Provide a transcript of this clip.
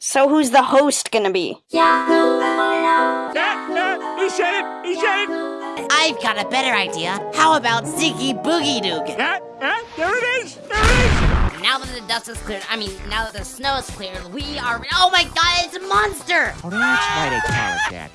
So who's the host gonna be? yeah he said it! He said it! I've got a better idea. How about Ziggy Boogie Doog? Ah, ah, there it is! There it is! Now that the dust is cleared, I mean, now that the snow is cleared, we are. Oh my god, it's a monster! Oh, that's why they call it that.